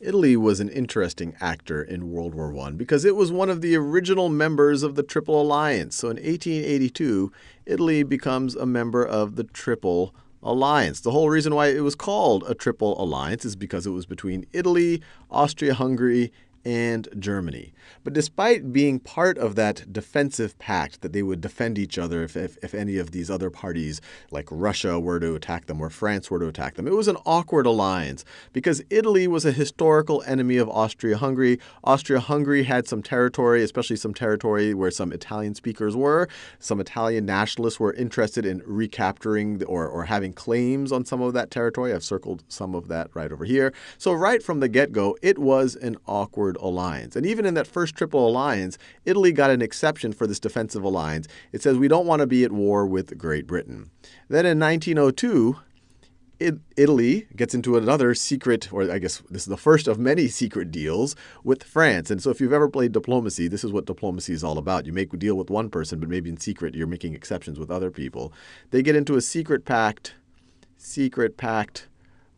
Italy was an interesting actor in World War I because it was one of the original members of the Triple Alliance. So in 1882, Italy becomes a member of the Triple Alliance. The whole reason why it was called a Triple Alliance is because it was between Italy, Austria Hungary, and Germany. But despite being part of that defensive pact that they would defend each other if, if, if, any of these other parties, like Russia, were to attack them or France were to attack them, it was an awkward alliance because Italy was a historical enemy of Austria Hungary. Austria Hungary had some territory, especially some territory where some Italian speakers were. Some Italian nationalists were interested in recapturing or, or having claims on some of that territory. I've circled some of that right over here. So, right from the get go, it was an awkward alliance. And even in that first triple alliance, Italy got an exception for this defensive alliance. It says we don't want to be at war with Great Britain. Then in 1902, Italy gets into another secret, or I guess this is the first of many secret deals with France. And so, if you've ever played diplomacy, this is what diplomacy is all about. You make a deal with one person, but maybe in secret you're making exceptions with other people. They get into a secret pact, secret pact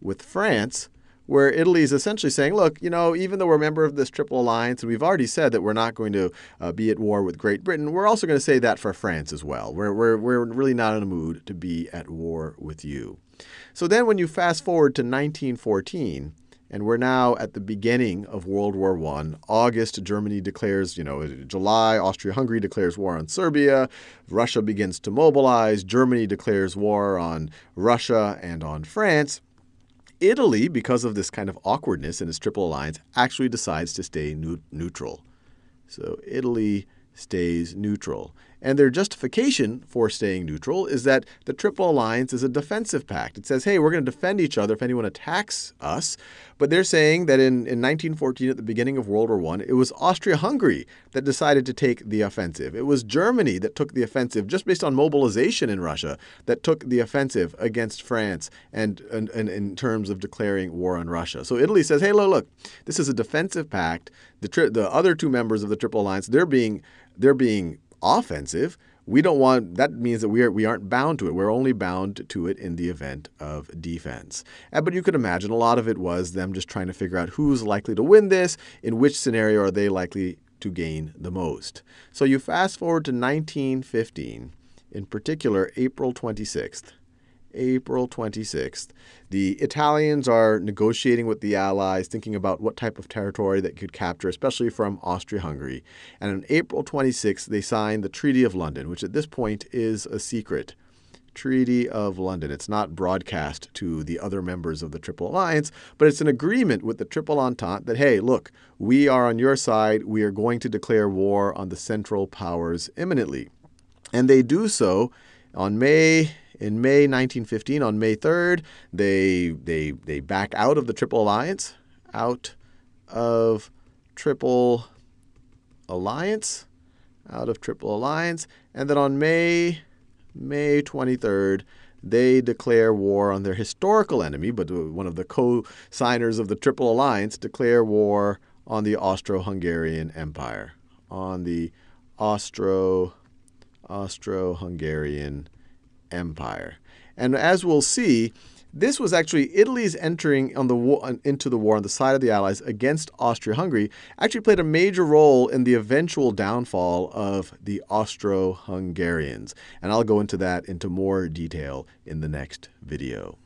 with France where Italy is essentially saying, look, you know, even though we're a member of this triple alliance, and we've already said that we're not going to uh, be at war with Great Britain, we're also going to say that for France as well. We're, we're, we're really not in a mood to be at war with you. So then when you fast forward to 1914, and we're now at the beginning of World War I. August, Germany declares, you know, July, Austria Hungary declares war on Serbia. Russia begins to mobilize. Germany declares war on Russia and on France. Italy, because of this kind of awkwardness in its triple alliance, actually decides to stay neutral. So Italy stays neutral. And their justification for staying neutral is that the Triple Alliance is a defensive pact. It says, hey, we're going to defend each other if anyone attacks us. But they're saying that in, in 1914, at the beginning of World War I, it was Austria Hungary that decided to take the offensive. It was Germany that took the offensive, just based on mobilization in Russia, that took the offensive against France and, and, and in terms of declaring war on Russia. So Italy says, hey, look, look, this is a defensive pact. The, the other two members of the Triple Alliance, they're being, they're being offensive. We don't want that means that we are we aren't bound to it. We're only bound to it in the event of defense. But you could imagine a lot of it was them just trying to figure out who's likely to win this, in which scenario are they likely to gain the most. So you fast forward to 1915, in particular April 26th. April 26th. The Italians are negotiating with the Allies, thinking about what type of territory they could capture, especially from Austria Hungary. And on April 26th, they signed the Treaty of London, which at this point is a secret. Treaty of London. It's not broadcast to the other members of the Triple Alliance, but it's an agreement with the Triple Entente that, hey, look, we are on your side. We are going to declare war on the Central Powers imminently. And they do so on May in May 1915, on May 3rd, they they they back out of the Triple Alliance, out of Triple Alliance, out of Triple Alliance, and then on May May 23rd, they declare war on their historical enemy, but uh, one of the co-signers of the Triple Alliance declare war on the Austro-Hungarian Empire, on the Austro Austro-Hungarian Empire. And as we'll see, this was actually Italy's entering on the war, into the war on the side of the Allies against Austria-Hungary actually played a major role in the eventual downfall of the Austro-Hungarians. And I'll go into that into more detail in the next video.